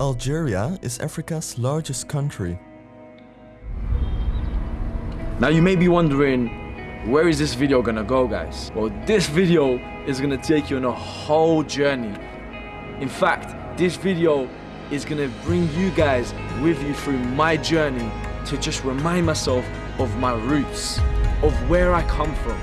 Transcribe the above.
Algeria is Africa's largest country. Now you may be wondering, where is this video gonna go guys? Well, this video is gonna take you on a whole journey. In fact, this video is gonna bring you guys with you through my journey to just remind myself of my roots, of where I come from,